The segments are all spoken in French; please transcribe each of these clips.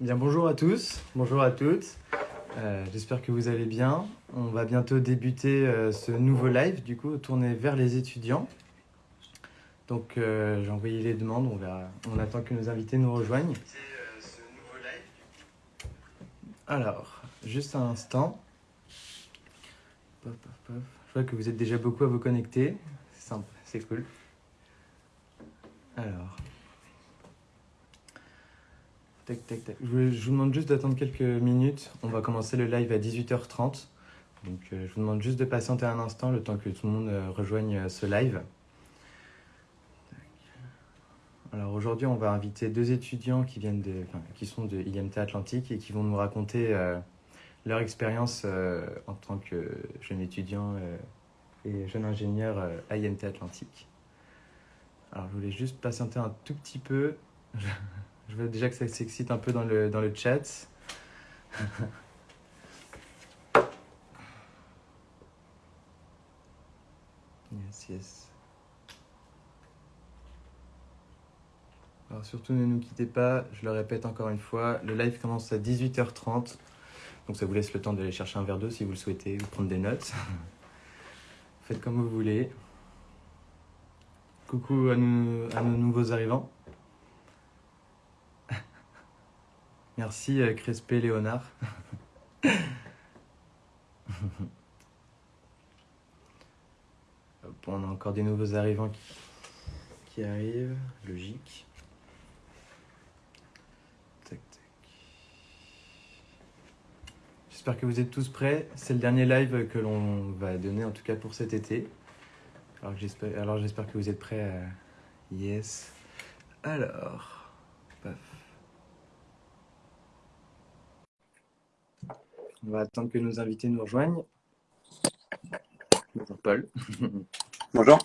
Bien, bonjour à tous, bonjour à toutes. Euh, J'espère que vous allez bien. On va bientôt débuter euh, ce nouveau live, du coup, tourné vers les étudiants. Donc, euh, j'ai envoyé les demandes, on, attend que nos invités nous rejoignent. Alors, juste un instant. Je vois que vous êtes déjà beaucoup à vous connecter. C'est simple, c'est cool. Alors. Je, vous- demande juste d'attendre quelques minutes. On va commencer le live à 18h30. Donc, euh, je vous demande juste de patienter un instant le temps que tout le monde euh, rejoigne euh, ce live. Alors aujourd'hui, on va inviter deux étudiants qui viennent de, qui sont de IMT Atlantique et qui vont nous raconter leur expérience en tant que jeune étudiant et jeune ingénieur à IMT Atlantique. Alors, je voulais juste patienter un tout petit peu. Je vois déjà que ça s'excite un peu dans le, dans le chat. yes, yes. Alors surtout ne nous quittez pas, je le répète encore une fois, le live commence à 18h30. Donc ça vous laisse le temps d'aller chercher un verre d'eau si vous le souhaitez ou prendre des notes. Faites comme vous voulez. Coucou à, nos nouveaux arrivants. Merci euh, Crespé Léonard. On a encore des nouveaux arrivants qui, arrivent, logique. Tac, tac. J'espère que vous êtes tous prêts. C'est le dernier live que l'on va donner, en tout cas pour cet été. Alors j'espère, alors j'espère que vous êtes prêts. Yes. Alors, On va attendre que nos invités nous rejoignent. Bonjour Paul, Bonjour.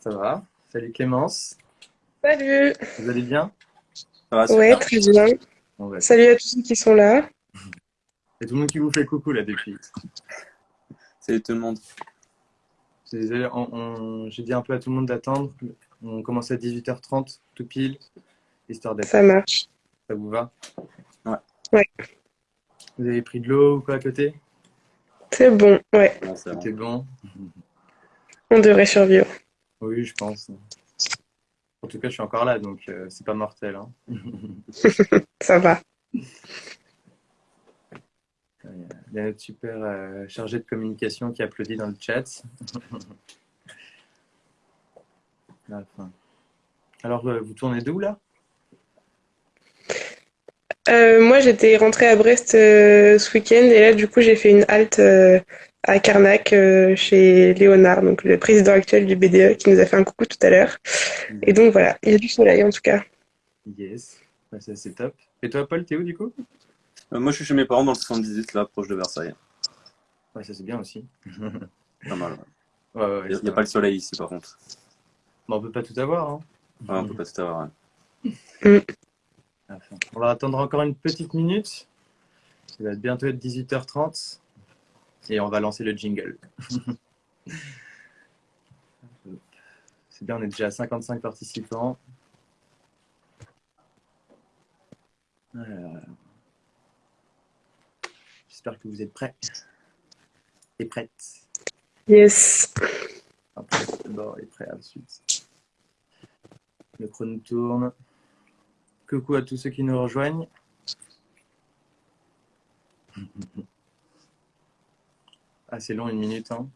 ça va? Salut Clémence, Salut vous allez bien? Ça va. Ouais, très bien. Bon, bah, Salut à tous ceux qui sont là. A tout le monde qui vous fait coucou là depuis. Salut tout le monde. Je suis Désolé, on- on- j'ai dit un peu à tout le monde d'attendre. On commence à 18h30, tout pile, histoire d'être. Ça marche. Ça vous va? Ouais. Ouais. Vous avez pris de l'eau ou quoi à côté? C'est bon, ouais. Bon. C'était bon On devrait survivre. Oui, je pense. En tout cas, je suis encore là, donc euh, c'est pas mortel. hein. Ça va. Il y a notre super euh, chargé de communication qui applaudit dans le chat. Alors, euh, vous tournez d'où là? Euh, moi, j'étais rentrée à Brest euh, ce week-end et là, du coup, j'ai fait une halte euh, à Carnac euh, chez Léonard, donc le président actuel du BDE, qui nous a fait un coucou tout à l'heure. Et donc voilà, il y a du soleil en tout cas. Yes, Ouais, ça c'est top. Et toi, Paul, t'es où du coup? Euh, moi, je suis chez mes parents dans le 78, là, proche de Versailles. Ouais, ça c'est bien aussi. Pas mal. ouais. Ouais, ouais, Il n'y a, pas le soleil ici, par contre. Bon, on peut pas tout avoir. Hein. Ouais, on peut pas tout avoir. Enfin, On va attendre encore une petite minute. Il va bientôt être 18h30 et on va lancer le jingle. C'est bien, on est déjà à 55 participants. J'espère que vous êtes prêts et prêtes. Yes. D'abord et prêt ensuite. Le chrono tourne. Coucou à tous ceux qui nous rejoignent. Ah, c'est long, une minute. Hein.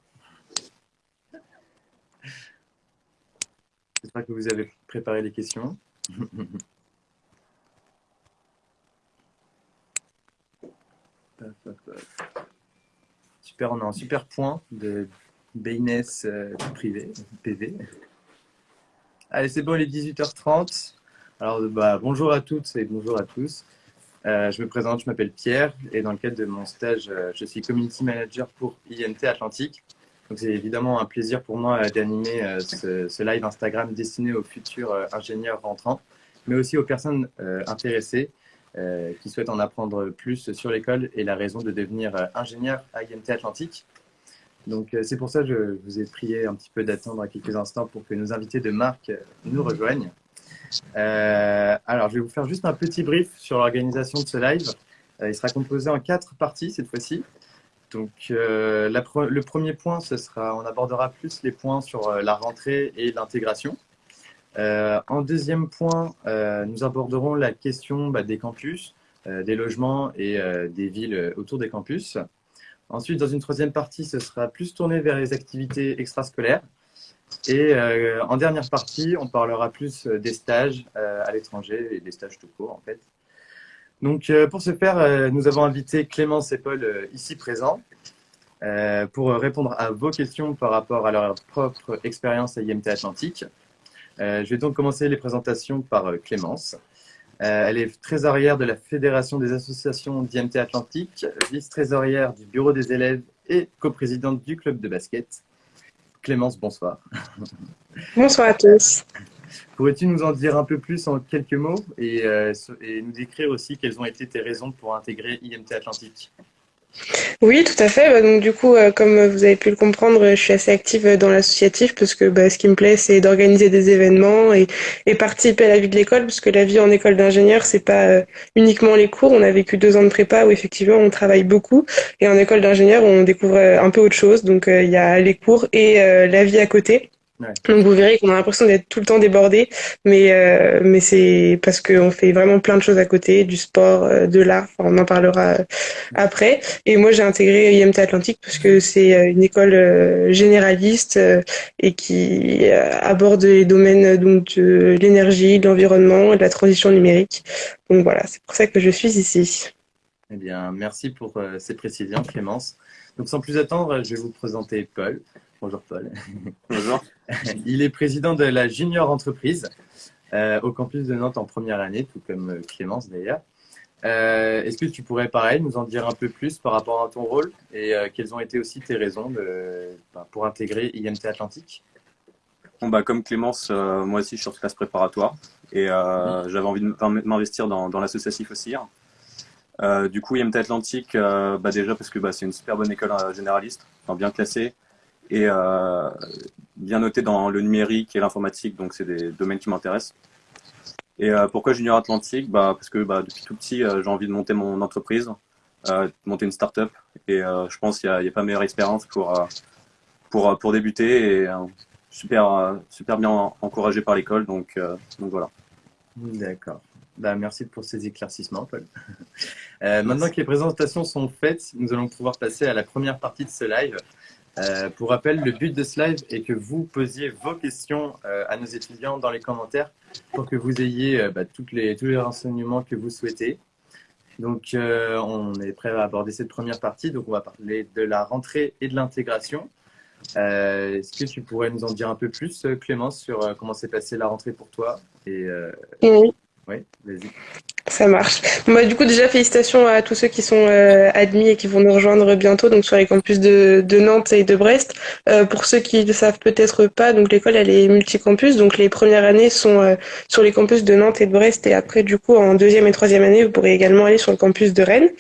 J'espère que vous avez préparé les questions. Super, on a un super point de Baynes euh, privé, PV. Allez, c'est bon, il est 18h30. Alors, bah, bonjour à toutes et bonjour à tous. Euh, je me présente, je m'appelle Pierre et dans le cadre de mon stage, euh, je suis Community Manager pour IMT Atlantique. Donc, c'est évidemment un plaisir pour moi euh, d'animer ce, live Instagram destiné aux futurs ingénieurs rentrants, mais aussi aux personnes intéressées qui souhaitent en apprendre plus sur l'école et la raison de devenir ingénieur à IMT Atlantique. Donc c'est pour ça que je vous ai prié un petit peu d'attendre quelques instants pour que nos invités de marque nous rejoignent. Euh, alors, je vais vous faire juste un petit brief sur l'organisation de ce live. Euh, il sera composé en quatre parties cette fois-ci. Donc, euh, le premier point, ce sera, on abordera plus les points sur la rentrée et l'intégration. en deuxième point, nous aborderons la question bah, des campus, des logements et des villes autour des campus. Ensuite, dans une troisième partie, ce sera plus tourné vers les activités extrascolaires. Et euh, en dernière partie, on parlera plus euh, des stages euh, à l'étranger et des stages tout court en fait. Donc pour ce faire, nous avons invité Clémence et Paul ici présents pour répondre à vos questions par rapport à leur propre expérience à IMT Atlantique. je vais donc commencer les présentations par Clémence. elle est trésorière de la Fédération des associations d'IMT Atlantique, vice-trésorière du bureau des élèves et coprésidente du club de basket. Clémence, bonsoir. Bonsoir à tous. Pourrais-tu nous en dire un peu plus en quelques mots et, euh, et nous décrire aussi quelles ont été tes raisons pour intégrer IMT Atlantique? Oui, tout à fait. Bah, donc du coup, euh, comme vous avez pu le comprendre, je suis assez active dans l'associatif parce que bah, ce qui me plaît, c'est d'organiser des événements et, participer à la vie de l'école, parce que la vie en école d'ingénieur, c'est pas euh, uniquement les cours. On a vécu deux ans de prépa où effectivement on travaille beaucoup, et en école d'ingénieur, on découvre euh, un peu autre chose. Donc il y a les cours et la vie à côté. Donc vous verrez qu'on a l'impression d'être tout le temps débordé, mais euh, mais c'est parce qu'on fait vraiment plein de choses à côté, du sport, euh, de l'art. on en parlera euh, après. Et moi j'ai intégré IMT Atlantique parce que c'est une école généraliste et qui aborde les domaines donc de l'énergie, de l'environnement et de la transition numérique. Donc voilà, c'est pour ça que je suis ici. Eh bien, merci pour ces précisions, Clémence. Donc sans plus attendre, je vais vous présenter Paul. Bonjour Paul. Bonjour. Il est président de la Junior Entreprise euh, au campus de Nantes en première année, tout comme euh, Clémence d'ailleurs. Euh, est-ce que tu pourrais, pareil, nous en dire un peu plus par rapport à ton rôle et quelles ont été aussi tes raisons bah, pour intégrer IMT Atlantique? Bon, bah, Comme Clémence, moi aussi je suis sur classe préparatoire et j'avais envie de m'investir dans, l'associatif aussi. Hein. du coup, IMT Atlantique, bah, déjà parce que bah, c'est une super bonne école généraliste, bien classée, et bien noté dans le numérique et l'informatique, donc c'est des domaines qui m'intéressent. Et euh, pourquoi Junior Atlantique? Bah, Parce que bah, depuis tout petit, euh, j'ai envie de monter mon entreprise, de monter une start-up. Et je pense qu'il n'y a, pas meilleure expérience pour, pour, pour débuter. Et super, super bien encouragé par l'école. Donc, donc voilà. D'accord. Bah, merci pour ces éclaircissements, Paul. maintenant que les présentations sont faites, nous allons pouvoir passer à la première partie de ce live. Euh, pour rappel, le but de ce live est que vous posiez vos questions euh, à nos étudiants dans les commentaires pour que vous ayez euh, bah, toutes les, tous les renseignements que vous souhaitez. Donc, on est prêt à aborder cette première partie. Donc, on va parler de la rentrée et de l'intégration. Est-ce que tu pourrais nous en dire un peu plus, Clémence, sur comment s'est passée la rentrée pour toi Oui. Ça marche. Bah, du coup, déjà, félicitations à tous ceux qui sont euh, admis et qui vont nous rejoindre bientôt donc sur les campus de, de Nantes et de Brest. Euh, pour ceux qui ne savent peut-être pas, donc l'école, elle est multicampus. Donc, les premières années sont euh, sur les campus de Nantes et de Brest. Et après, du coup, en deuxième et troisième année, vous pourrez également aller sur le campus de Rennes.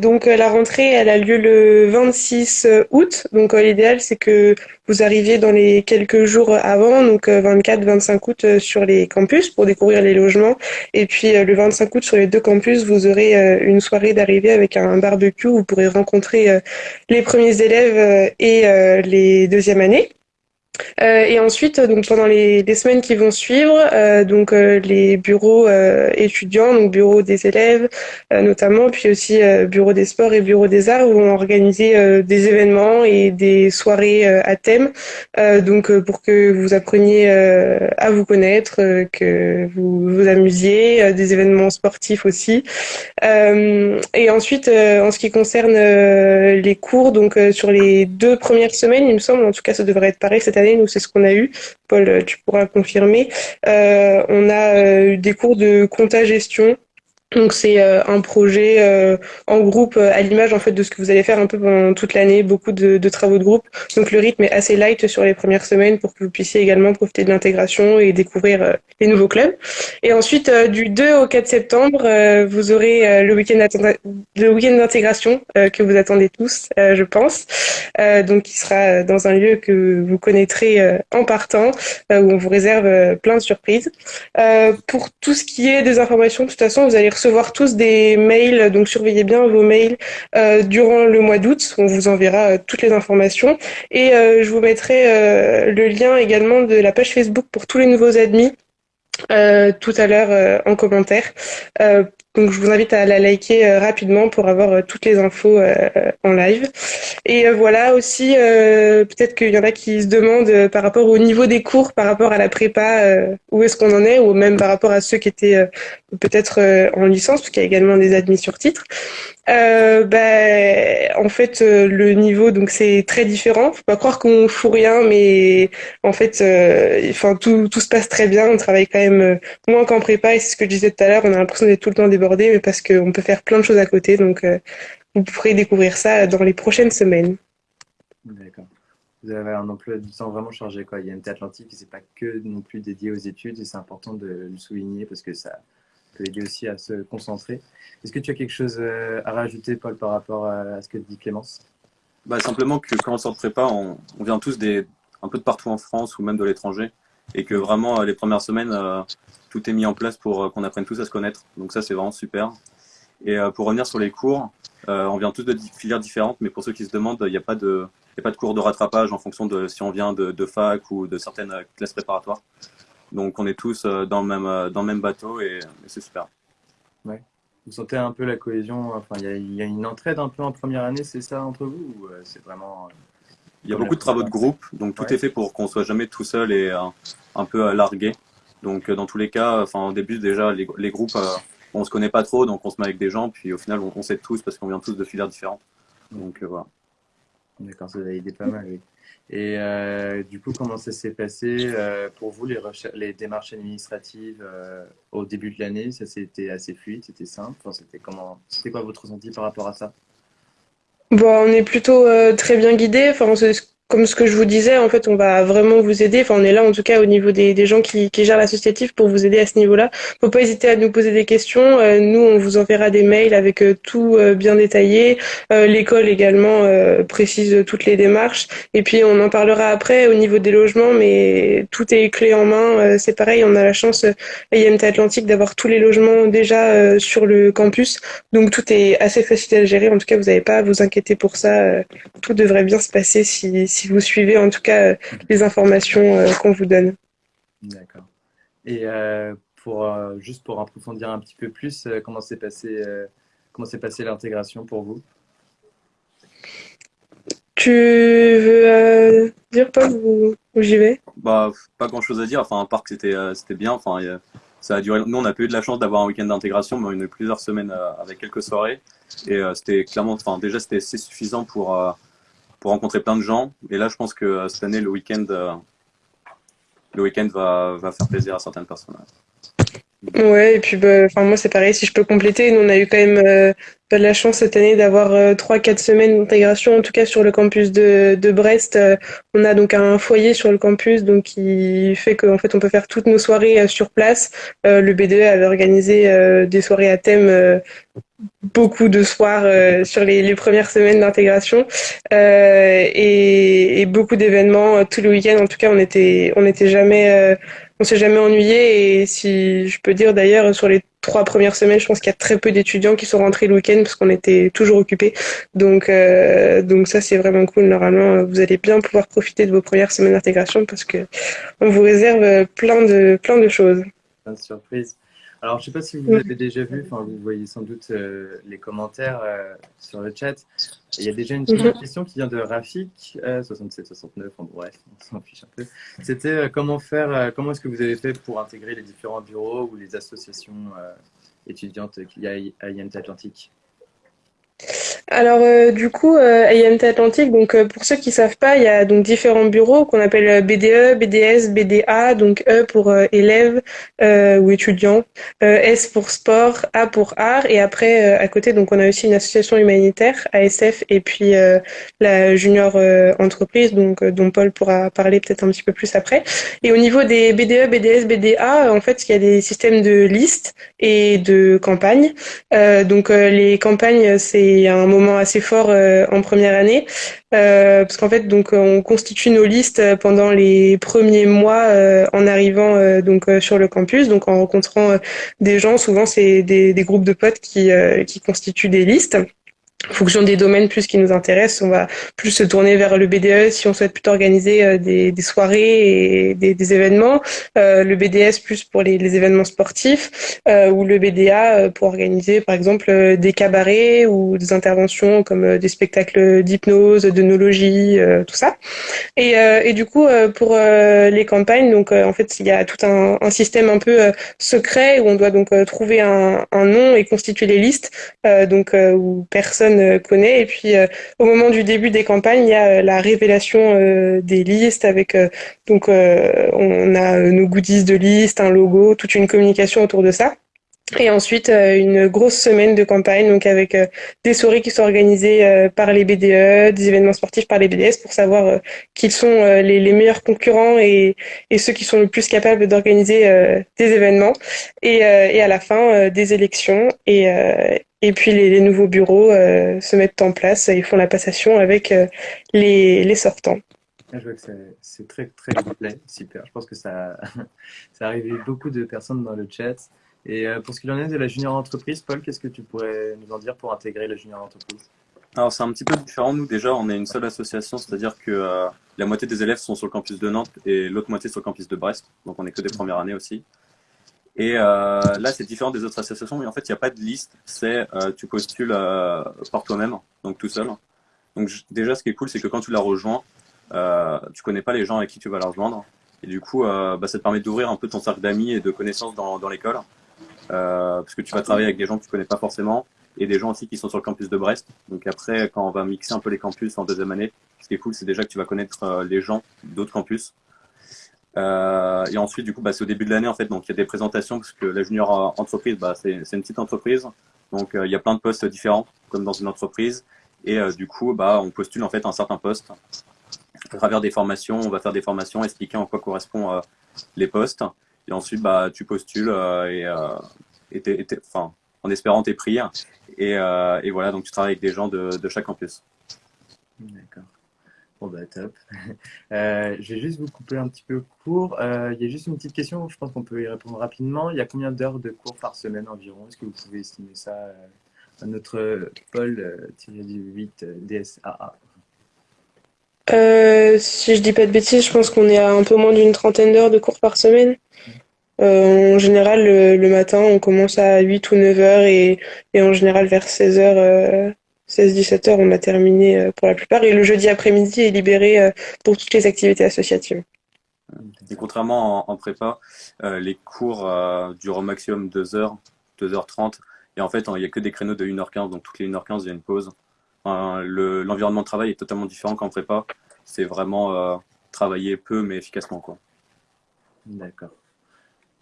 donc, la rentrée, elle a lieu le 26 août. Donc, l'idéal, c'est que vous arriviez dans les quelques jours avant, donc 24-25 août, sur les campus pour découvrir les logements. Et puis, le 25 août sur les deux campus, vous aurez euh, une soirée d'arrivée avec un barbecue où vous pourrez rencontrer euh, les premiers élèves euh, et les deuxièmes années. Euh, et ensuite, donc pendant les, semaines qui vont suivre, euh, donc euh, les bureaux étudiants, donc bureaux des élèves notamment, puis aussi bureaux des sports et bureaux des arts vont organiser des événements et des soirées à thème, donc pour que vous appreniez à vous connaître, que vous vous amusiez, des événements sportifs aussi. et ensuite, en ce qui concerne les cours, donc sur les deux premières semaines, il me semble, en tout cas, ça devrait être pareil cette année nous, c'est ce qu'on a eu. Paul, tu pourras confirmer. Euh, on a euh, eu des cours de compta gestion Donc c'est euh, un projet euh, en groupe euh, à l'image en fait de ce que vous allez faire un peu pendant toute l'année, beaucoup de, de, travaux de groupe. Donc le rythme est assez light sur les premières semaines pour que vous puissiez également profiter de l'intégration et découvrir les nouveaux clubs. Et ensuite du 2 au 4 septembre, vous aurez le week-end le week-end d'intégration que vous attendez tous, je pense. donc qui sera dans un lieu que vous connaîtrez en partant, où on vous réserve plein de surprises. pour tout ce qui est des informations, de toute façon, vous allez recevoir tous des mails, donc surveillez bien vos mails euh, durant le mois d'août. On vous enverra euh, toutes les informations. Et euh, je vous mettrai le lien également de la page Facebook pour tous les nouveaux admis tout à l'heure en commentaire donc je vous invite à la liker euh, rapidement pour avoir euh, toutes les infos euh, en live. Et voilà aussi, peut-être qu'il y en a qui se demandent par rapport au niveau des cours, par rapport à la prépa, où est-ce qu'on en est, ou même par rapport à ceux qui étaient peut-être en licence, parce qu'il y a également des admis sur titre. Euh, ben, en fait, euh, le niveau, donc c'est très différent. Faut pas croire qu'on fout rien, mais en fait, enfin tout, tout se passe très bien. On travaille quand même moins qu'en prépa, et c'est ce que je disais tout à l'heure. On a l'impression d'être tout le temps mais parce qu'on peut faire plein de choses à côté. Donc, vous pourrez découvrir ça dans les prochaines semaines. D'accord. Vous avez un emploi du temps vraiment chargé, quoi. Il y a une Atlantique qui c'est pas que non plus dédié aux études, et c'est important de le souligner parce que ça peut aider aussi à se concentrer. Est-ce que tu as quelque chose euh, à rajouter, Paul, par rapport à ce que dit Clémence? Bah, Simplement que quand on sort de prépa, on, vient tous des, un peu de partout en France ou même de l'étranger. Et que vraiment, euh, les premières semaines, euh, tout est mis en place pour qu'on apprenne tous à se connaître. Donc ça, c'est vraiment super. Et pour revenir sur les cours, on vient tous de filières différentes, mais pour ceux qui se demandent, il n'y a, pas de, a pas de cours de rattrapage en fonction de si on vient de, fac ou de certaines classes préparatoires. Donc on est tous euh, dans le même, euh, dans le même bateau et, c'est super. Ouais. Vous sentez un peu la cohésion Enfin, il y, a une entraide un peu en première année, c'est ça entre vous ou euh, c'est vraiment Il y a beaucoup de travaux de groupe, donc tout est fait pour qu'on soit jamais tout seul et un peu largué. Donc dans tous les cas, enfin au début déjà les, les groupes, on se connaît pas trop, donc on se met avec des gens, puis au final on, on sait tous parce qu'on vient tous de filières différentes. Donc voilà. D'accord, ça va aider pas mal. Oui. Et euh, du coup, comment ça s'est passé euh, pour vous, les, les démarches administratives euh, au début de l'année? Ça c'était assez fluide, c'était simple? Enfin, C'était comment C'était quoi votre ressenti par rapport à ça? Bon, on est plutôt très bien guidé. Enfin, comme ce que je vous disais, en fait, on va vraiment vous aider. Enfin, on est là, en tout cas, au niveau des, gens qui, qui gèrent l'associatif pour vous aider à ce niveau-là. Faut pas hésiter à nous poser des questions. Euh, nous, on vous enverra des mails avec euh, tout euh, bien détaillé. L'école également précise toutes les démarches. Et puis, on en parlera après au niveau des logements, mais tout est clé en main. C'est pareil, on a la chance à IMT Atlantique d'avoir tous les logements déjà sur le campus. Donc, tout est assez facile à gérer. En tout cas, vous n'avez pas à vous inquiéter pour ça. Tout devrait bien se passer si si vous suivez en tout cas euh, les informations euh, qu'on vous donne. D'accord. Et euh, pour, juste pour approfondir un petit peu plus, comment s'est passé, comment s'est passé l'intégration pour vous? Tu veux dire pas où, j'y vais? Bah pas grand chose à dire. Enfin, à part que c'était c'était bien. Enfin, ça a duré. Nous, on a pas eu de la chance d'avoir un week-end d'intégration, mais on a eu plusieurs semaines avec quelques soirées. Et c'était clairement, enfin déjà c'était assez suffisant pour pour rencontrer plein de gens. Et là, je pense que euh, cette année, le week-end, euh, le week-end va, va faire plaisir à certaines personnes. Ouais, et puis bah, moi c'est pareil, si je peux compléter, nous on a eu quand même euh, de la chance cette année d'avoir euh, trois, quatre semaines d'intégration, en tout cas sur le campus de, de Brest. on a donc un foyer sur le campus, donc qui fait qu'en fait on peut faire toutes nos soirées sur place. le BDE avait organisé des soirées à thème beaucoup de soirs euh, sur les, les, premières semaines d'intégration euh, et, et, beaucoup d'événements euh, tout le week-end. En tout cas, on était, on n'était jamais, euh, on s'est jamais ennuyé. Et si je peux dire d'ailleurs, sur les trois premières semaines, je pense qu'il y a très peu d'étudiants qui sont rentrés le week-end parce qu'on était toujours occupés. Donc, donc ça, c'est vraiment cool. Normalement, vous allez bien pouvoir profiter de vos premières semaines d'intégration parce que on vous réserve plein de, plein de choses. Plein de surprises. Alors, je ne sais pas si vous avez déjà vu, enfin, vous voyez sans doute euh, les commentaires euh, sur le chat. Il y a déjà une question qui vient de Rafik, 67, 69, en bref, on s'en fiche un peu. C'était euh, comment faire, comment est-ce que vous avez fait pour intégrer les différents bureaux ou les associations étudiantes qu'il y a à IMT Atlantique? Alors euh, du coup, euh, Atlantique, donc euh, pour ceux qui savent pas, il y a donc différents bureaux qu'on appelle euh, BDE, BDS, BDA, donc E pour élèves ou étudiants, S pour sport, A pour art, et après à côté donc on a aussi une association humanitaire, ASF, et puis la junior entreprise, donc dont Paul pourra parler peut-être un petit peu plus après. Et au niveau des BDE, BDS, BDA, en fait, il y a des systèmes de listes et de campagnes. Donc les campagnes, c'est un moment assez fort euh, en première année euh, parce qu'en fait donc on constitue nos listes pendant les premiers mois euh, en arrivant euh, donc euh, sur le campus, donc en rencontrant euh, des gens. Souvent c'est des, groupes de potes qui euh, qui constituent des listes. En fonction des domaines plus qui nous intéressent, on va plus se tourner vers le BDE si on souhaite plutôt organiser euh, des, soirées et des, événements, euh, le BDS plus pour les, événements sportifs, euh, ou le BDA pour organiser par exemple des cabarets ou des interventions comme des spectacles d'hypnose, d'œnologie, euh, tout ça. Et, du coup, pour les campagnes, donc en fait, il y a tout un, système un peu secret où on doit donc trouver un, un nom et constituer les listes, donc où personne euh, connaît. Et puis, euh, au moment du début des campagnes, il y a euh, la révélation des listes avec donc on a nos goodies de liste, un logo, toute une communication autour de ça. Et ensuite, une grosse semaine de campagne, donc avec des soirées qui sont organisées par les BDE, des événements sportifs par les BDS pour savoir qui sont les, meilleurs concurrents et, ceux qui sont le plus capables d'organiser des événements. Et, et à la fin, des élections. Et, et puis les, les nouveaux bureaux euh, se mettent en place et font la passation avec euh, les, les sortants. Ah, Je vois que c'est- très très complet, super. Je pense que ça, ça a arrivé beaucoup de personnes dans le chat. Et euh, pour ce qu'il en est de la junior entreprise, Paul, qu'est-ce que tu pourrais nous en dire pour intégrer la junior entreprise? Alors c'est un petit peu différent. Nous déjà, on est une seule association, c'est-à-dire que euh, la moitié des élèves sont sur le campus de Nantes et l'autre moitié sur le campus de Brest. Donc on est que des premières années aussi. Et euh, là, c'est différent des autres associations. Mais en fait, il n'y a pas de liste. C'est euh, tu postules euh, par toi-même, donc tout seul. Donc déjà, ce qui est cool, c'est que quand tu la rejoins, euh, tu connais pas les gens avec qui tu vas la rejoindre. Et du coup, euh, bah, ça te permet d'ouvrir un peu ton cercle d'amis et de connaissances dans, dans l'école. Euh, parce que tu vas travailler avec des gens que tu connais pas forcément et des gens aussi qui sont sur le campus de Brest. Donc après, quand on va mixer un peu les campus en deuxième année, ce qui est cool, c'est déjà que tu vas connaître les gens d'autres campus. Euh, et ensuite, du coup, bah, c'est au début de l'année en fait, donc il y a des présentations parce que la junior euh, entreprise, bah, c'est une petite entreprise, donc euh, il y a plein de postes différents comme dans une entreprise. Et euh, du coup, bah, on postule en fait un certain poste à travers des formations. On va faire des formations expliquant en quoi correspondent euh, les postes. Et ensuite, bah, tu postules et, et t'es- et t'es- enfin, en espérant t'es pris. Et, et voilà, donc tu travailles avec des gens de, de chaque campus. D'accord. Bon, bah, top. Euh, je vais juste vous couper un petit peu court. Euh, il y a juste une petite question, je pense qu'on peut y répondre rapidement. Il y a combien d'heures de cours par semaine environ? Est-ce que vous pouvez estimer ça euh, à notre Paul euh, du 8 euh, DSAA? Euh, si je dis pas de bêtises, je pense qu'on est à un peu moins d'une trentaine d'heures de cours par semaine. En général, le, le matin, on commence à 8 ou 9 heures et, et en général, vers 16 heures, 16-17 heures, on a terminé euh, pour la plupart. Et le jeudi après-midi est libéré euh, pour toutes les activités associatives. Et contrairement en, en prépa, euh, les cours euh, durent au maximum 2 heures, 2h30. Et en fait, il n'y a que des créneaux de 1h15, donc toutes les 1h15, il y a une pause. Enfin, le- L'environnement de travail est totalement différent qu'en prépa. C'est vraiment euh, travailler peu mais efficacement. Quoi. D'accord.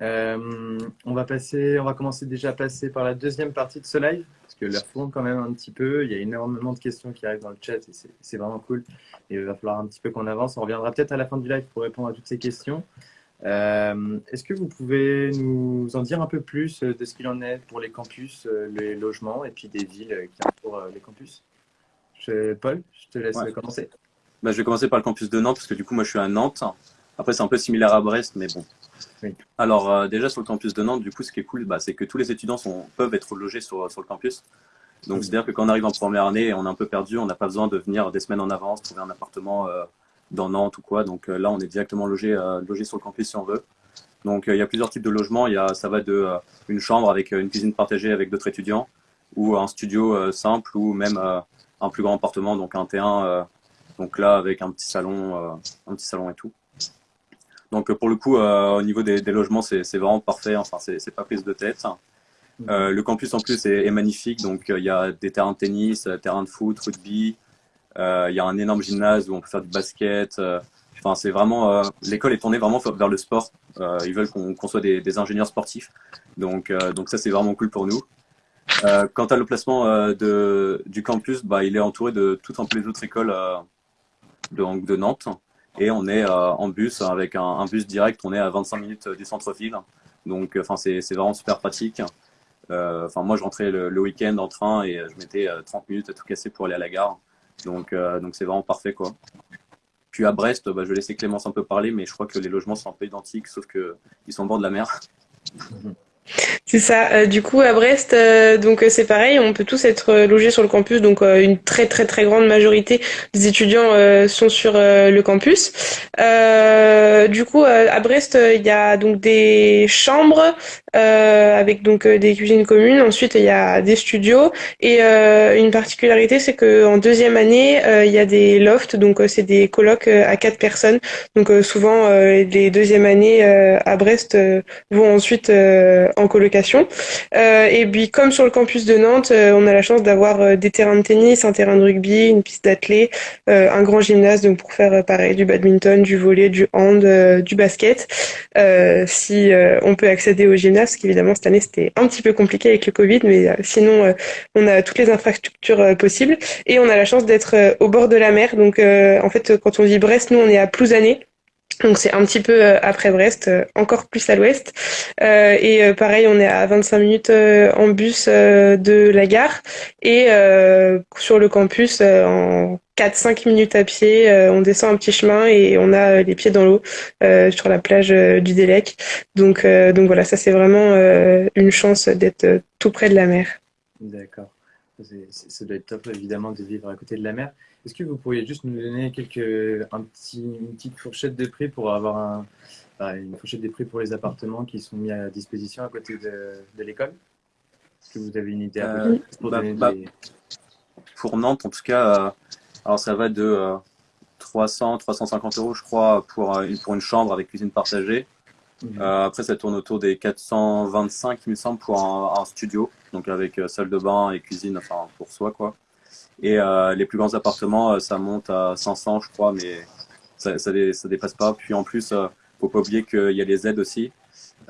Euh, on va passer, on va commencer déjà à passer par la deuxième partie de ce live, que l'heure tourne quand même un petit peu. Il y a énormément de questions qui arrivent dans le chat et c'est- vraiment cool. Et il va falloir un petit peu qu'on avance. On reviendra peut-être à la fin du live pour répondre à toutes ces questions. Euh, Est-ce que vous pouvez nous en dire un peu plus de ce qu'il en est pour les campus, euh, les logements et puis des villes euh, qui entourent euh, les campus? Je- Paul, je te laisse Ouais. commencer. Bah, je vais commencer par le campus de Nantes, parce que du coup, moi, je suis à Nantes. Après, c'est un peu similaire à Brest, mais bon. Oui. Alors, euh, déjà, sur le campus de Nantes, du coup, ce qui est cool, bah, c'est que tous les étudiants sont, peuvent être logés sur, sur le campus. Donc, c'est-à-dire que quand on arrive en première année et on est un peu perdu, on n'a pas besoin de venir des semaines en avance, trouver un appartement euh, dans Nantes ou quoi. Donc euh, là, on est directement logé, euh, logé sur le campus si on veut. Donc, euh, il y a plusieurs types de logements. Il y a, ça va de euh, une chambre avec une cuisine partagée avec d'autres étudiants, ou un studio euh, simple, ou même euh, un plus grand appartement, donc un T1. euh, donc là, avec un petit salon, euh, un petit salon et tout. Donc pour le coup, euh, au niveau des, des logements, c'est vraiment parfait. Enfin, c'est pas prise de tête. Euh, le campus en plus est, est magnifique, donc euh, il y a des terrains de tennis, euh, terrains de foot, rugby. Il y a un énorme gymnase où on peut faire du basket. Enfin, c'est vraiment l'école est tournée vraiment vers le sport. Ils veulent qu'on soit des, des ingénieurs sportifs, donc donc ça c'est vraiment cool pour nous. Quant à l'emplacement de du campus, bah il est entouré de toutes un peu les autres écoles de, de Nantes et on est euh, en bus avec un, un bus direct. On est à 25 minutes du centre-ville, donc enfin c'est vraiment super pratique. Euh, Enfin, moi, je rentrais le, le week-end en train et je mettais euh, 30 minutes à tout casser pour aller à la gare. Donc, euh, donc c'est vraiment parfait, quoi. Puis à Brest, bah, je vais laisser Clémence un peu parler, mais je crois que les logements sont un peu identiques, sauf que ils sont au bord de la mer. C'est ça. Euh, du coup, à Brest, euh, donc euh, c'est pareil, on peut tous être euh, logés sur le campus. Donc, une très très très grande majorité des étudiants sont sur le campus. Du coup, à Brest, il y a donc des chambres avec donc euh, des cuisines communes. Ensuite, il y a des studios. Et euh, une particularité, c'est que en deuxième année, euh, il y a des lofts. Donc, euh, c'est des euh, à quatre personnes. Donc, euh, souvent, euh, les deuxièmes années euh, à Brest euh, vont ensuite euh, en colocation. Euh, et puis, comme sur le campus de Nantes, euh, on a la chance d'avoir euh, des terrains de tennis, un terrain de rugby, une piste d'athlé, euh, un grand gymnase donc pour faire euh, pareil du badminton, du volley, du hand, euh, du basket. Euh, si euh, on peut accéder au gymnase, parce qu'évidemment cette année c'était un petit peu compliqué avec le Covid, mais euh, sinon euh, on a toutes les infrastructures euh, possibles et on a la chance d'être au bord de la mer. Donc en fait, quand on dit Brest, nous on est à Plouzané. Donc c'est un petit peu euh, après Brest, euh, encore plus à l'ouest. Euh, et pareil, on est à 25 minutes en bus de la gare et sur le campus en 4-5 minutes à pied, on descend un petit chemin et on a les pieds dans l'eau sur la plage du Délec. Donc donc voilà, ça c'est vraiment une chance d'être tout près de la mer. D'accord. Ça doit être top, évidemment, de vivre à côté de la mer. Est-ce que vous pourriez juste nous donner quelques, un petit, une petite fourchette de prix pour avoir un, bah, une fourchette des prix pour les appartements qui sont mis à disposition à côté de, de l'école? Est-ce que vous avez une idée à Euh, pour bah, donner bah, des- Pour Nantes, en tout cas, euh, alors ça va de euh, 300, 350 euros, je crois, pour, euh, une- pour une chambre avec cuisine partagée. Mhm. Euh, après, ça tourne autour des 425, il me semble, pour un, un studio, donc avec euh, salle de bain et cuisine, enfin pour soi, quoi. Et euh, les plus grands appartements, euh, ça monte à 500, je crois, mais ça, ça, dé- ça dépasse pas. Puis en plus, euh, faut pas oublier qu'il y a les aides aussi,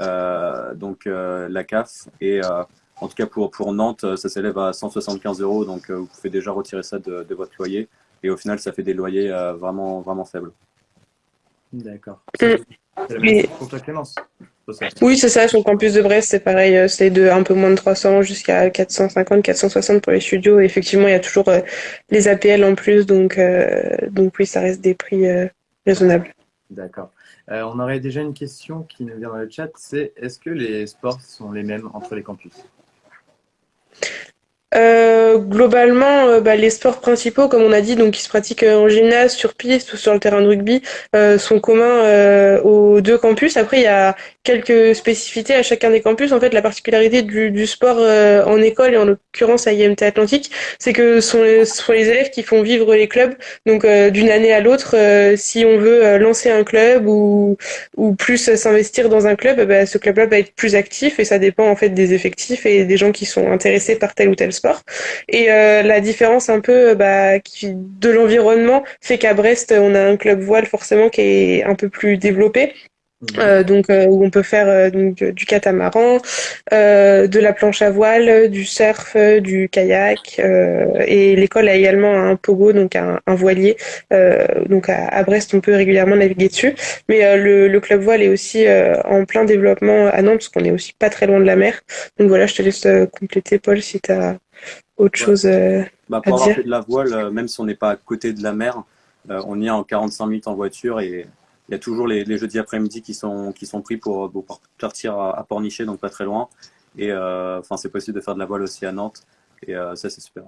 euh, donc euh, la CAF. Et euh, en tout cas, pour, pour Nantes, ça s'élève à 175 euros, donc euh, vous pouvez déjà retirer ça de, de votre loyer. Et au final, ça fait des loyers euh, vraiment, vraiment faibles. D'accord. C'est la même chose pour toi, Clémence. Oui, c'est ça, sur le campus de Brest, c'est pareil, euh, c'est de un peu moins de 300 jusqu'à 450, 460 pour les studios. Et effectivement, il y a toujours euh, les APL en plus, donc, euh, donc oui, ça reste des prix euh, raisonnables. D'accord. On aurait déjà une question qui nous vient dans le chat, c'est est-ce que les sports sont les mêmes entre les campus? Euh, globalement, euh, bah, les sports principaux, comme on a dit, donc qui se pratiquent euh, en gymnase, sur piste ou sur le terrain de rugby, sont communs aux deux campus. Après, il y a quelques spécificités à chacun des campus. En fait, la particularité du, sport en école et en l'occurrence à IMT Atlantique, c'est que ce sont les, élèves qui font vivre les clubs. Donc, d'une année à l'autre, si on veut lancer un club ou ou plus s'investir dans un club, ben, ce club-là va être plus actif et ça dépend en fait des effectifs et des gens qui sont intéressés par tel ou tel sport. Et euh, la différence un peu euh, bah, qui, de l'environnement fait qu'à Brest, on a un club voile forcément qui est un peu plus développé. Euh, donc euh, où on peut faire euh, donc, du catamaran, de la planche à voile, du surf, du kayak et l'école a également un pogo donc un, un voilier. Donc à, à Brest on peut régulièrement naviguer dessus. Mais le, le club voile est aussi en plein développement à Nantes parce qu'on est aussi pas très loin de la mer. Donc voilà je te laisse compléter Paul si tu as autre Ouais. chose euh, Bah, À pour avoir dire fait de la voile, euh, même si on n'est pas à côté de la mer, euh, on y est en 45 minutes en voiture et il y a toujours les, les jeudis après-midi qui sont, qui sont pris pour, pour partir à, à Pornichet, donc pas très loin. Et euh, enfin, c'est possible de faire de la voile aussi à Nantes. Et euh, ça, c'est super.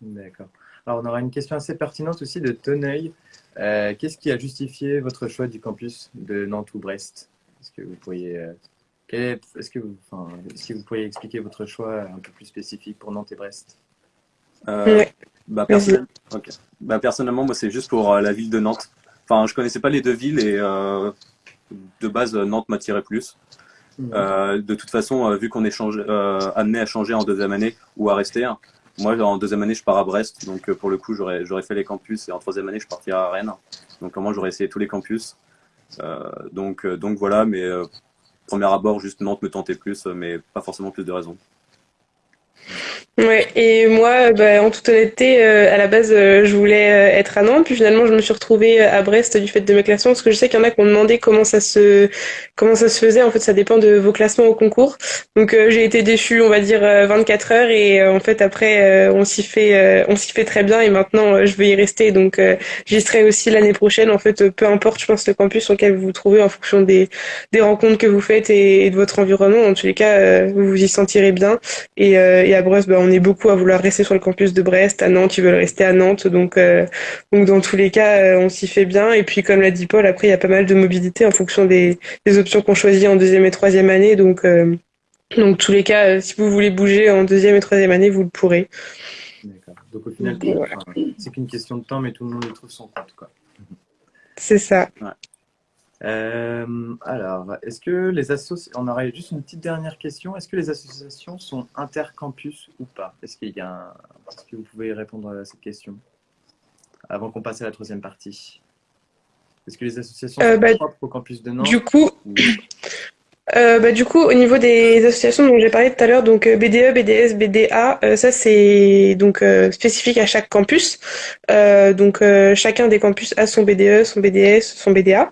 D'accord. Alors, on aura une question assez pertinente aussi de Toneuil. Euh, Qu'est-ce qui a justifié votre choix du campus de Nantes ou Brest? Est-ce que vous pourriez, euh, est-ce que vous, enfin, que vous pourriez expliquer votre choix un peu plus spécifique pour Nantes et Brest? Euh, Ouais. bah, bah, personnellement, moi, c'est juste pour euh, la ville de Nantes. Enfin, je connaissais pas les deux villes et euh, de base, Nantes m'attirait plus. Euh, de toute façon, vu qu'on est changé, amené à changer en deuxième année ou à rester, hein, moi en deuxième année je pars à Brest, donc pour le coup j'aurais fait les campus et en troisième année je partirai à Rennes. Donc moi j'aurais essayé tous les campus. donc donc voilà, mais premier abord juste Nantes me tentait plus, mais pas forcément plus de raisons. Ouais, et moi, bah, en toute honnêteté, euh, à la base, euh, je voulais euh, être à Nantes, puis finalement, je me suis retrouvée à Brest du fait de mes classements, parce que je sais qu'il y en a qui m'ont demandé comment ça se comment ça se faisait. En fait, ça dépend de vos classements au concours. Donc, j'ai été déçue, on va dire 24 heures, et en fait, après, on s'y fait on s'y fait très bien, et maintenant, je vais y rester. Donc, j'y serai aussi l'année prochaine. En fait, peu importe, je pense, le campus sur vous vous trouvez, en fonction des des rencontres que vous faites et, de votre environnement. En tous les cas, vous vous y sentirez bien. Et, et à Brest, bah, on est beaucoup à vouloir rester sur le campus de Brest. À Nantes, ils veulent rester à Nantes. Donc, euh, donc dans tous les cas, euh, on s'y fait bien. Et puis, comme l'a dit Paul, après, il y a pas mal de mobilité en fonction des, des options qu'on choisit en deuxième et troisième année. Donc, euh, donc tous les cas, si vous voulez bouger en deuxième et troisième année, vous le pourrez. D'accord. Donc, au final, c'est qu'une question de temps, mais tout le monde y trouve son compte. C'est ça. Euh, alors, est-ce que les associations, on aurait juste une petite dernière question, est-ce que les associations sont intercampus ou pas? Est-ce qu'il y a Est-ce que vous pouvez répondre à cette question avant qu'on passe à la troisième partie? Est-ce que les associations euh, sont bah, propres au campus de Nantes Du coup, euh, bah, du coup, au niveau des associations dont j'ai parlé tout à l'heure, donc BDE, BDS, BDA, euh, ça c'est donc euh, spécifique à chaque campus. Euh, donc chacun des campus a son BDE, son BDS, son BDA,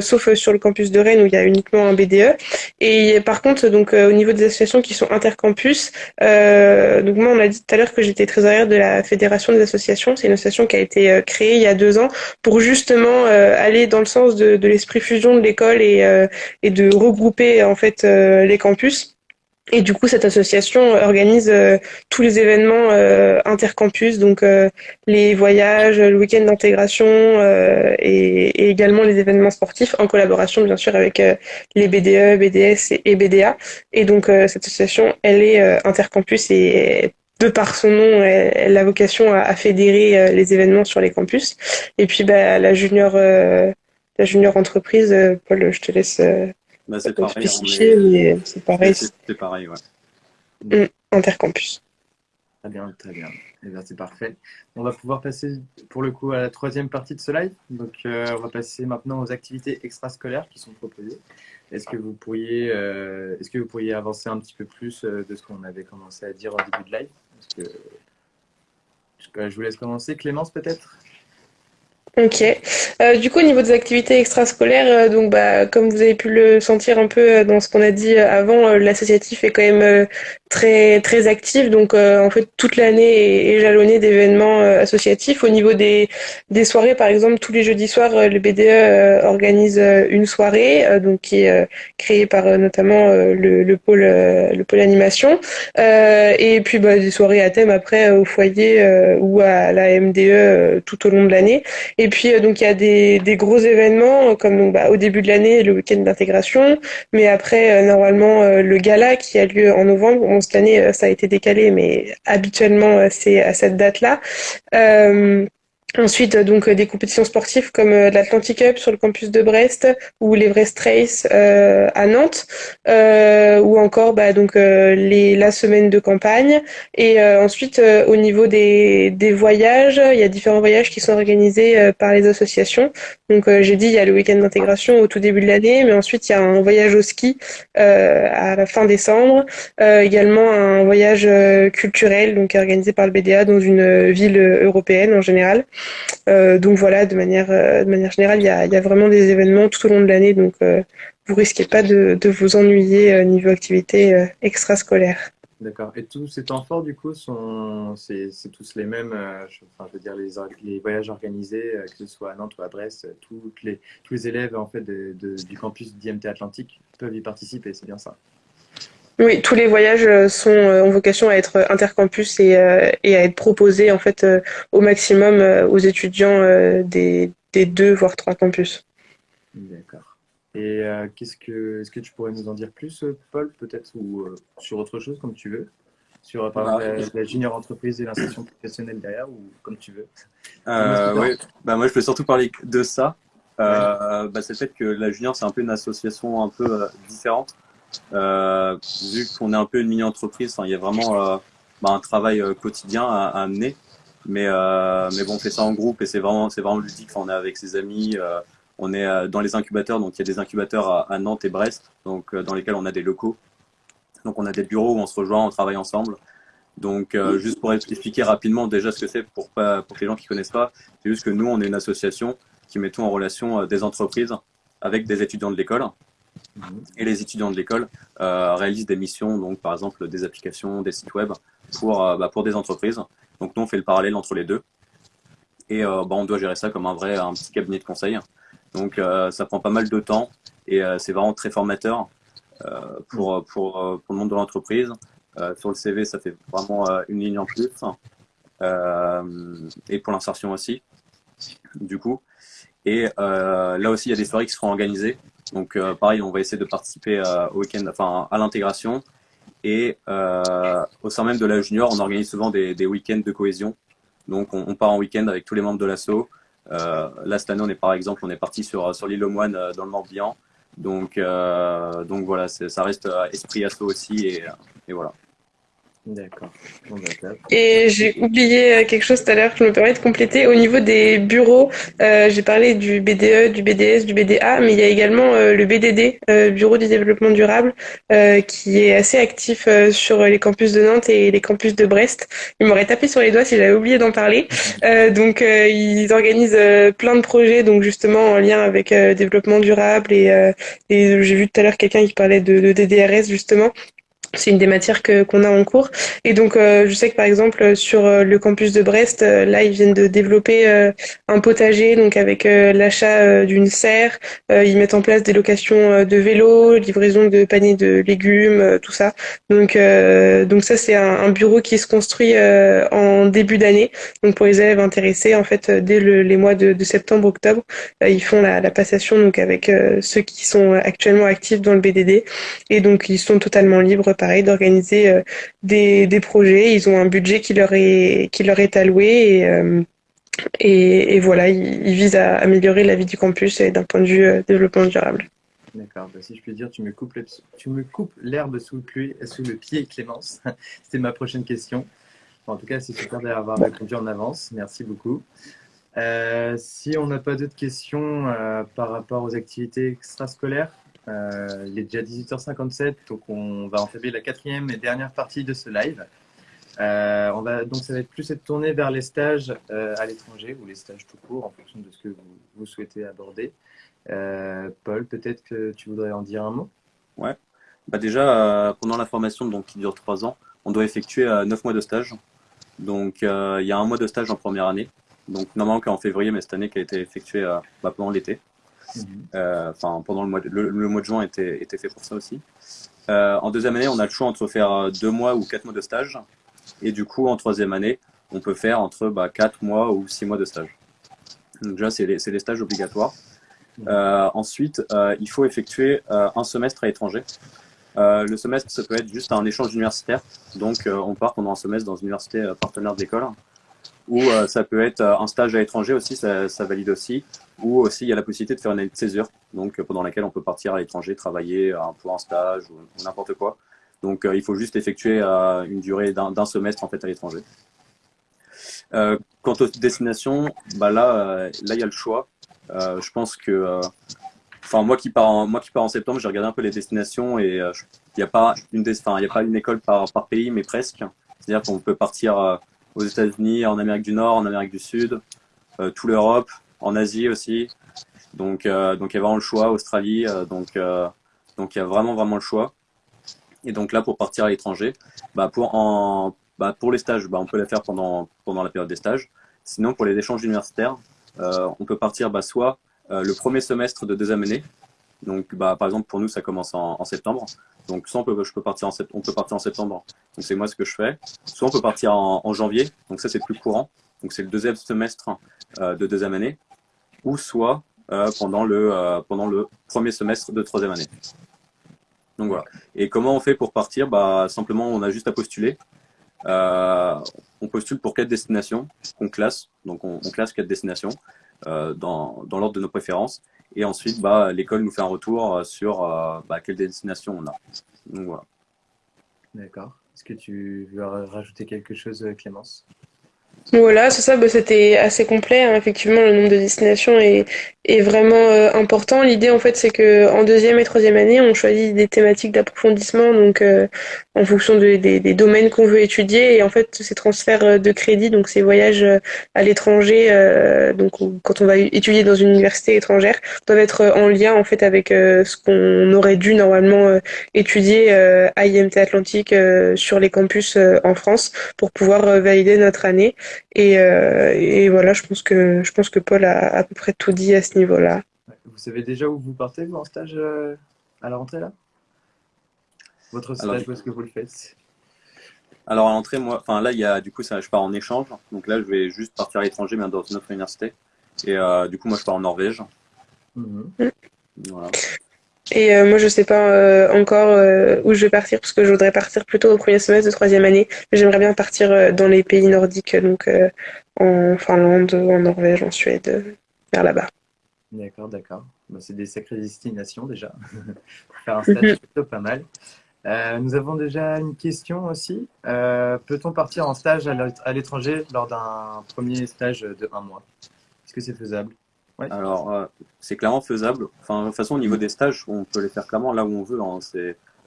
sauf sur le campus de Rennes où il y a uniquement un BDE. Et par contre, donc au niveau des associations qui sont intercampus, donc moi on a dit tout à l'heure que j'étais trésorière de la fédération des associations. C'est une association qui a été créée il y a deux ans pour justement aller dans le sens de, de l'esprit fusion de l'école et, et de regrouper en fait euh, les campus. Et du coup, cette association organise euh, tous les événements euh, intercampus, donc les voyages, le week-end d'intégration et, également les événements sportifs en collaboration bien sûr avec les BDE, BDS et, BDA. Et donc cette association, elle est intercampus et de par son nom, elle, a vocation à, fédérer les événements sur les campus. Et puis bah, la junior, la junior entreprise, Paul, je te laisse bah, c'est pareil. c'est pareil. C'est pareil, ouais. Intercampus. Très bien, très bien. Eh c'est parfait. On va pouvoir passer pour le coup à la troisième partie de ce live. Donc, euh, on va passer maintenant aux activités extrascolaires qui sont proposées. Est-ce que vous pourriez, euh, est-ce que vous pourriez avancer un petit peu plus euh, de ce qu'on avait commencé à dire au début de live? Je vous laisse commencer. Clémence, peut-être? Ok. Euh, du coup, au niveau des activités extrascolaires, euh, donc bah, comme vous avez pu le sentir un peu euh, dans ce qu'on a dit avant, l'associatif est quand même très très actif. Donc en fait, toute l'année est, jalonnée d'événements associatifs. Au niveau des des soirées, par exemple, tous les jeudis soirs, le BDE organise une soirée, donc qui est créée par notamment le, le pôle le pôle animation. et puis bah, des soirées à thème après au foyer ou à la MDE tout au long de l'année. Et puis, euh, donc, il y a des, des gros événements, euh, comme donc, bah, au début de l'année, le week-end d'intégration, mais après, euh, normalement, le gala qui a lieu en novembre. Cette année, ça a été décalé, mais habituellement, c'est à cette date-là. Ensuite, donc des compétitions sportives comme l'Atlantic Cup sur le campus de Brest ou l'Everest Race euh, à Nantes, euh, ou encore bah, donc les la semaine de campagne. Et ensuite, au niveau des, des voyages, il y a différents voyages qui sont organisés par les associations. Donc j'ai dit il y a le week-end d'intégration au tout début de l'année, mais ensuite il y a un voyage au ski à la fin décembre, également un voyage culturel donc organisé par le BDA dans une ville européenne en général. Euh, donc voilà, de manière, euh, de manière générale, il y a, vraiment des événements tout au long de l'année, donc euh, vous risquez pas de, de vous ennuyer niveau activité extrascolaire. D'accord. Et tous ces temps forts, du coup, sont c'est tous les mêmes. je, enfin, je veux dire les, les voyages organisés, que ce soit à Nantes ou à Brest, les, tous les élèves en fait du campus d'IMT Atlantique peuvent y participer. C'est bien ça? Oui, tous les voyages euh, sont euh, ont vocation à être intercampus et, euh, et à être proposés en fait au maximum aux étudiants des, des deux voire trois campus. D'accord. Et qu'est-ce que est-ce que tu pourrais nous en dire plus, Paul, peut-être ou sur autre chose comme tu veux, sur par bah, la, junior entreprise et l'insertion professionnelle derrière ou comme tu veux? oui. Bah moi je peux surtout parler de ça. euh, bah, C'est le fait que la Junior, c'est un peu une association un peu euh, différente. Euh, vu qu'on est un peu une mini-entreprise, il y a vraiment euh, bah, un travail euh, quotidien à, à amener. Mais, euh, mais bon, on fait ça en groupe et c'est vraiment, c'est vraiment ludique. On est avec ses amis, on est dans les incubateurs. Donc, il y a des incubateurs à, Nantes et Brest, donc dans lesquels on a des locaux. Donc, on a des bureaux où on se rejoint, on travaille ensemble. Donc, euh, juste pour expliquer rapidement déjà ce que c'est pour, pas, pour les gens qui connaissent pas, c'est juste que nous, on est une association qui mettons en relation des entreprises avec des étudiants de l'école. Et les étudiants de l'école euh, réalisent des missions, donc par exemple des applications, des sites web pour, euh, bah, pour des entreprises. Donc nous, on fait le parallèle entre les deux. Et euh, bah, on doit gérer ça comme un vrai, un petit cabinet de conseil. Donc euh, ça prend pas mal de temps et c'est vraiment très formateur pour, pour, pour le monde de l'entreprise. Sur le CV, ça fait vraiment une ligne en plus. Et pour l'insertion aussi, du coup. Et là aussi, il y a des soirées qui seront organisées. Donc euh, pareil, on va essayer de participer euh, au week-end, enfin à l'intégration. Et euh, au sein même de la junior, on organise souvent des, des week-ends de cohésion. Donc on, part en week-end avec tous les membres de l'asso. Là cette année, on est par exemple, on est parti sur sur l'île aux Moines dans le Morbihan. Donc donc voilà, ça reste esprit asso aussi et, et voilà. D'accord. Bah. Et j'ai oublié euh, quelque chose tout à l'heure, je me permets de compléter. Au niveau des bureaux, euh, j'ai parlé du BDE, du BDS, du BDA, mais il y a également euh, le BDD, euh, Bureau du développement durable, qui est assez actif sur les campus de Nantes et les campus de Brest. Il m'aurait tapé sur les doigts si j'avais oublié d'en parler. Donc ils organisent plein de projets, donc justement en lien avec développement durable et, et j'ai vu tout à l'heure quelqu'un qui parlait de, de DDRS justement. C'est une des matières que qu'on a en cours. Et donc, euh, je sais que par exemple sur euh, le campus de Brest, euh, là, ils viennent de développer un potager, donc avec l'achat d'une serre. Ils mettent en place des locations de vélos, livraison de paniers de légumes, tout ça. Donc, donc ça, c'est un, bureau qui se construit en début d'année. Donc, pour les élèves intéressés, en fait, dès le- les mois de, septembre-octobre, euh, ils font la, passation donc avec ceux qui sont actuellement actifs dans le BDD. Et donc, ils sont totalement libres, pareil, d'organiser euh, des, projets. Ils ont un budget qui leur est, qui leur est alloué et, euh, et, voilà, ils, visent à améliorer la vie du campus d'un point de vue euh, développement durable. D'accord. Bah, si je puis dire, tu me coupes l'herbe- sous le pied, Clémence. C'était ma prochaine question. En tout cas, c'est super d'avoir répondu en avance. Merci beaucoup. Si on n'a pas d'autres questions par rapport aux activités extrascolaires, euh, il est déjà 18h57, donc on va entamer la quatrième et dernière partie de ce live. Euh, donc ça va être plus être tourné vers les stages euh, à l'étranger ou les stages tout court en fonction de ce que vous, souhaitez aborder. Paul, peut-être que tu voudrais en dire un mot? Bah déjà, pendant la formation donc, qui dure trois ans, on doit effectuer euh, neuf mois de stage. Donc il y a un mois de stage en première année. Donc normalement qu'en février, mais cette année qui a été effectué euh, bah, pendant l'été. Euh, Enfin pendant le mois de, le, mois de juin était, était fait pour ça aussi. Euh, en deuxième année, on a le choix entre faire euh, deux mois ou quatre mois de stage. Et du coup, en troisième année, on peut faire entre bah, quatre mois ou six mois de stage. Donc déjà, c'est les, les stages obligatoires. Ensuite, il faut effectuer un semestre à l'étranger. Le semestre, ça peut être juste un échange universitaire. Donc, on part pendant un semestre dans une université partenaire de l'école. Ou euh, ça peut être euh, un stage à l'étranger aussi, ça, ça valide aussi. Ou aussi, il y a la possibilité de faire une année de césure, donc euh, pendant laquelle on peut partir à l'étranger, travailler euh, pour un stage ou, n'importe quoi. Donc, euh, il faut juste effectuer euh, une durée d'un d'un semestre en fait à l'étranger. Euh, quant aux destinations, bah là, euh, là, il y a le choix. Euh, je pense que euh, Enfin, moi qui pars en, moi qui pars en septembre, j'ai regardé un peu les destinations et euh, il n'y a pas une il a pas une école par, par pays, mais presque. C'est-à-dire qu'on peut partir euh, aux États-Unis, en Amérique du Nord, en Amérique du Sud, euh, toute l'Europe, en Asie aussi. Donc, euh, donc il y a vraiment le choix, Australie. euh, donc, euh, donc il y a vraiment vraiment le choix. Et donc là, pour partir à l'étranger, bah pour bah pour les stages, bah on peut les faire pendant pendant la période des stages. Sinon, pour les échanges universitaires, on peut partir soit le premier semestre de deuxième année. Donc, par exemple, pour nous, ça commence en, en septembre. Donc, soit on peut, je peux partir en sept- on peut partir en septembre. Donc, c'est moi ce que je fais. Soit on peut partir en, janvier. Donc, ça, c'est plus courant. Donc, c'est le deuxième semestre euh, de deuxième année. Ou soit euh, pendant, le, euh, pendant le premier semestre de troisième année. Donc, voilà. Et comment on fait pour partir? Bah, Simplement, on a juste à postuler. On postule pour quatre destinations qu'on classe. Donc, on, on classe quatre destinations. dans, dans l'ordre de nos préférences. Et ensuite, bah, l'école nous fait un retour sur bah, quelle destination on a. Donc voilà. D'accord. Est-ce que tu veux rajouter quelque chose, Clémence? Voilà, c'est ça, bah, c'était assez complet. Hein. Effectivement, le nombre de destinations est, est vraiment euh, important. L'idée, en fait, c'est que en deuxième et troisième année, on choisit des thématiques d'approfondissement, donc euh, en fonction de, des, des, domaines qu'on veut étudier. Et en fait, ces transferts euh, de crédit, donc ces voyages à l'étranger, donc quand on va étudier dans une université étrangère, doivent être en lien en fait avec ce qu'on aurait dû normalement étudier à IMT Atlantique sur les campus en France pour pouvoir valider notre année. Et, et, voilà, je pense que je pense que Paul a à peu près tout dit à ce niveau-là. Vous savez déjà où vous partez, vous, en stage euh, à la rentrée, là? Votre stage, où est-ce que vous le faites? Alors, à l'entrée, moi, enfin là, il y a, du coup, ça, je pars en échange. Donc là, je vais juste partir à l'étranger, mais dans une autre université. Et euh, du coup, moi, je pars en Norvège. Mhm. Voilà. Et euh, moi, je sais pas encore où je vais partir parce que je voudrais partir plutôt au premier semestre de troisième année. J'aimerais bien partir dans les pays nordiques, donc en Finlande, en Norvège, en Suède, vers là-bas. D'accord, d'accord. Bah, c'est des sacrées destinations déjà. Faire un stage, plutôt pas mal. Euh, nous avons déjà une question aussi. Euh, peut-on partir en stage à l'étranger lors d'un premier stage de un mois? Est-ce que c'est faisable? Alors, euh, c'est clairement faisable. Enfin, de toute façon, au niveau des stages, on peut les faire clairement là où on veut. Hein.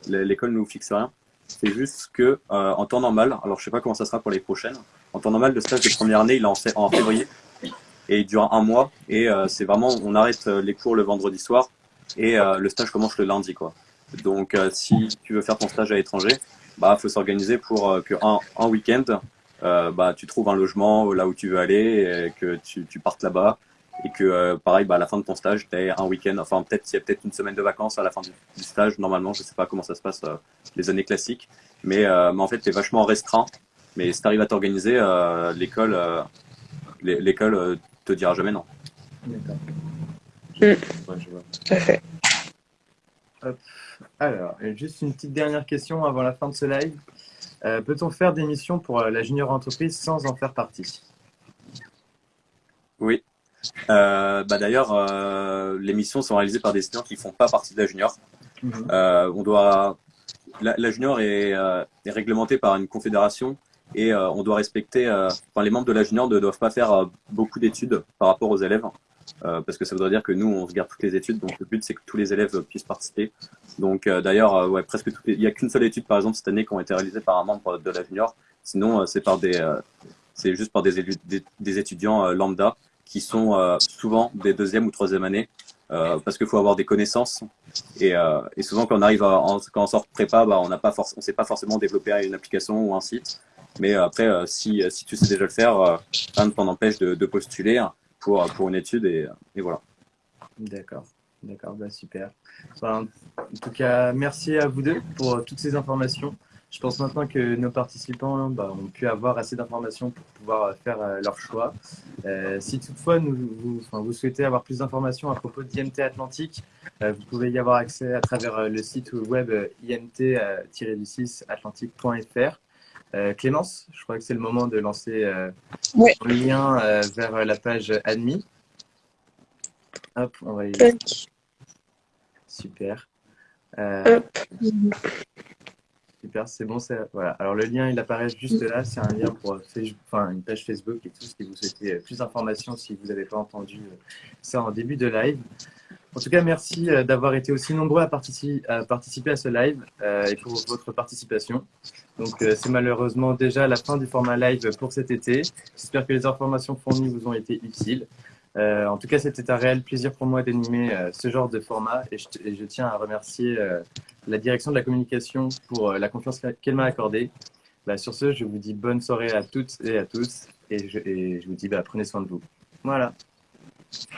L'école ne nous fixe rien. C'est juste que en temps normal, alors je sais pas comment ça sera pour les prochaines, en temps normal, le stage de première année, il est en février et il dure un mois. Et euh, c'est vraiment, on arrête euh, les cours le vendredi soir et euh, le stage commence le lundi, quoi. Donc, si tu veux faire ton stage à l'étranger, bah, faut s'organiser pour que un, un week-end, bah, tu trouves un logement là où tu veux aller, et que tu, tu partes là-bas, et que pareil, bah, à la fin de ton stage, tu un week-end, enfin peut-être il y a peut-être une semaine de vacances à la fin du, stage, normalement, je sais pas comment ça se passe les années classiques, mais, mais en fait, tu es vachement restreint. Mais si tu arrives à t'organiser, l'école, l'école te dira jamais non. D'accord. fait. Alors, juste une petite dernière question avant la fin de ce live. Euh, peut-on faire des missions pour euh, la junior entreprise sans en faire partie? Oui. Euh, bah D'ailleurs, les missions sont réalisées par des étudiants qui ne font pas partie de la junior. Mhm. on doit, la, junior est, est, réglementée par une confédération et euh, on doit respecter, euh, enfin, les membres de la junior ne doivent pas faire euh, beaucoup d'études par rapport aux élèves. parce que ça voudrait dire que nous, on se garde toutes les études. Donc, le but, c'est que tous les élèves puissent participer. Donc, d'ailleurs, ouais, presque toutes il n'y a qu'une seule étude, par exemple, cette année, qui ont été réalisées par un membre de la junior. Sinon, c'est par des, c'est juste par des, des, étudiants lambda qui sont souvent des deuxième ou troisième années. parce qu'il faut avoir des connaissances et, et, souvent quand on arrive à, quand on sort prépa, bah, on n'a pas on sait pas forcément développer une application ou un site. Mais après, euh, si, si tu sais déjà le faire, euh, rien ne t'en empêche de, postuler pour, pour une étude et, et voilà. D'accord, d'accord, bah super. en tout cas, merci à vous deux pour toutes ces informations. Je pense maintenant que nos participants bah, ont pu avoir assez d'informations pour pouvoir faire euh, leur choix. si toutefois vous, enfin, vous, souhaitez avoir plus d'informations à propos d'IMT Atlantique, vous pouvez y avoir accès à travers le site web imt-du6 atlantique.fr. Euh, Clémence, je crois que c'est le moment de lancer euh, le lien euh, vers la page admis. Hop, on va y Super. Super, c'est bon. Voilà. Alors le lien, il apparaît juste là. C'est un lien pour enfin, une page Facebook et tout. Si vous souhaitez plus d'informations, si vous n'avez pas entendu ça en début de live. En tout cas, merci d'avoir été aussi nombreux à, participer à, participer à ce live et pour votre participation. Donc, euh, c'est malheureusement déjà la fin du format live pour cet été. J'espère que les informations fournies vous ont été utiles. Euh, en tout cas, c'était un réel plaisir pour moi d'animer euh, ce genre de format et je, tiens à remercier la direction de la communication pour la confiance qu'elle m'a accordée. Bah, sur ce, je vous dis bonne soirée à toutes et à tous et je, vous dis bah, prenez soin de vous. Voilà.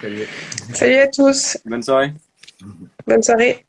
Salut. Salut à tous. Bonne soirée. Bonne soirée.